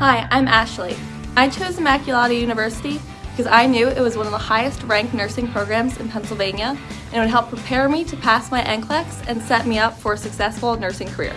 Hi, I'm Ashley. I chose Immaculata University because I knew it was one of the highest ranked nursing programs in Pennsylvania and it would help prepare me to pass my NCLEX and set me up for a successful nursing career.